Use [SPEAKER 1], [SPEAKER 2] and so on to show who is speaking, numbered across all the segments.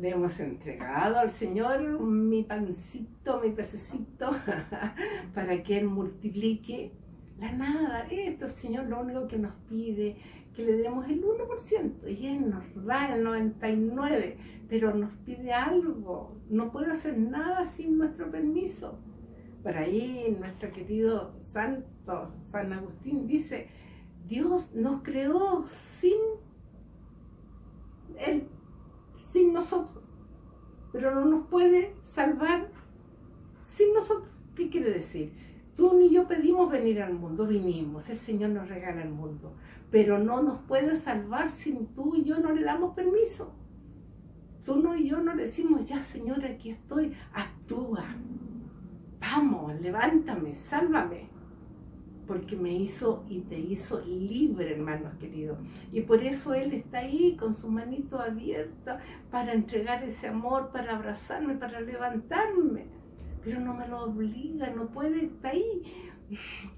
[SPEAKER 1] Le hemos entregado al Señor mi pancito, mi pececito, para que Él multiplique la nada. Esto el Señor lo único que nos pide, que le demos el 1%, y Él nos da el 99%, pero nos pide algo. No puede hacer nada sin nuestro permiso. Por ahí nuestro querido santo San Agustín dice, Dios nos creó sin Él, sin nosotros, pero no nos puede salvar sin nosotros. ¿Qué quiere decir? Tú ni yo pedimos venir al mundo, vinimos, el Señor nos regala el mundo, pero no nos puede salvar sin tú y yo no le damos permiso. Tú no y yo no decimos, ya Señor, aquí estoy, actúa vamos, levántame, sálvame, porque me hizo y te hizo libre, hermanos queridos. Y por eso Él está ahí con su manito abierta para entregar ese amor, para abrazarme, para levantarme. Pero no me lo obliga, no puede, estar ahí.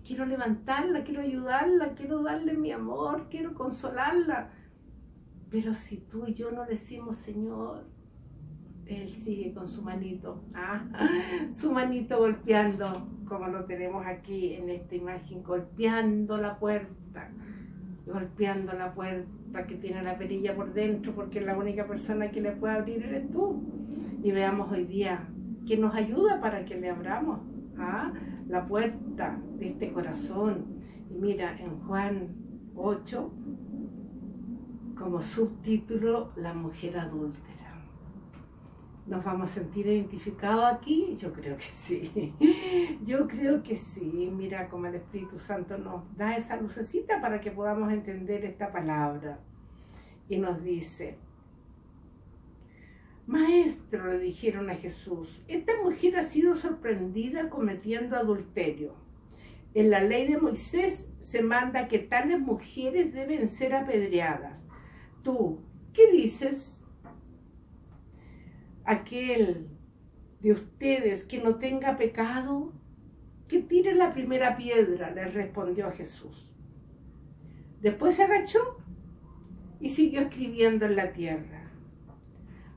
[SPEAKER 1] Quiero levantarla, quiero ayudarla, quiero darle mi amor, quiero consolarla. Pero si tú y yo no decimos, Señor, él sigue con su manito, ¿ah? su manito golpeando, como lo tenemos aquí en esta imagen, golpeando la puerta, golpeando la puerta que tiene la perilla por dentro, porque la única persona que le puede abrir eres tú. Y veamos hoy día que nos ayuda para que le abramos ¿ah? la puerta de este corazón. Y mira, en Juan 8, como subtítulo, la mujer adúltera. ¿Nos vamos a sentir identificados aquí? Yo creo que sí. Yo creo que sí. Mira cómo el Espíritu Santo nos da esa lucecita para que podamos entender esta palabra. Y nos dice, Maestro, le dijeron a Jesús, esta mujer ha sido sorprendida cometiendo adulterio. En la ley de Moisés se manda que tales mujeres deben ser apedreadas. Tú, ¿qué dices? Aquel de ustedes que no tenga pecado, que tire la primera piedra, le respondió Jesús. Después se agachó y siguió escribiendo en la tierra.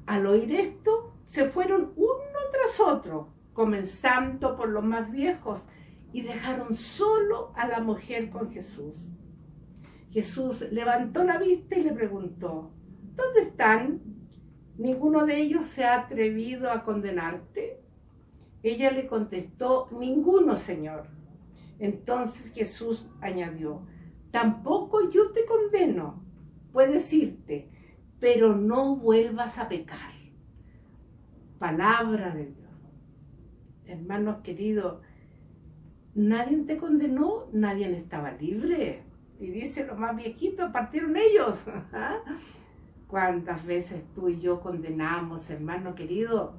[SPEAKER 1] Al oír esto, se fueron uno tras otro, comenzando por los más viejos, y dejaron solo a la mujer con Jesús. Jesús levantó la vista y le preguntó, ¿dónde están ¿Ninguno de ellos se ha atrevido a condenarte? Ella le contestó, ninguno, Señor. Entonces Jesús añadió, tampoco yo te condeno, puedes irte, pero no vuelvas a pecar. Palabra de Dios. Hermanos queridos, nadie te condenó, nadie estaba libre. Y dice, los más viejitos partieron ellos. ¿Cuántas veces tú y yo condenamos, hermano querido?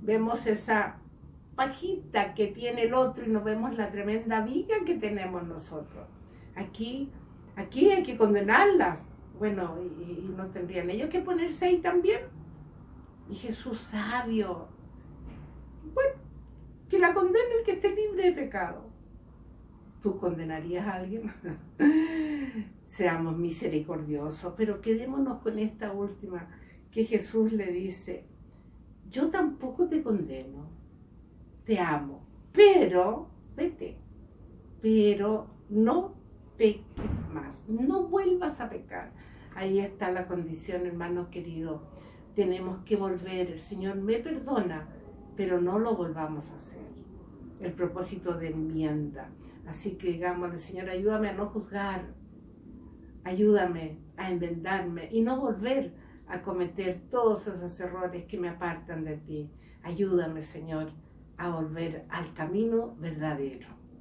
[SPEAKER 1] Vemos esa pajita que tiene el otro y no vemos la tremenda viga que tenemos nosotros. Aquí, aquí hay que condenarlas. Bueno, y, no tendrían ellos que ponerse ahí también. Y Jesús sabio. Bueno, que la condene el que esté libre de pecado. ¿Tú condenarías a alguien? Seamos misericordiosos, pero quedémonos con esta última que Jesús le dice, yo tampoco te condeno, te amo, pero, vete, pero no peques más, no vuelvas a pecar. Ahí está la condición, hermanos queridos. Tenemos que volver, el Señor me perdona, pero no lo volvamos a hacer. El propósito de enmienda. Así que digámosle, Señor, ayúdame a no juzgar, ayúdame a enmendarme y no volver a cometer todos esos errores que me apartan de ti. Ayúdame, Señor, a volver al camino verdadero.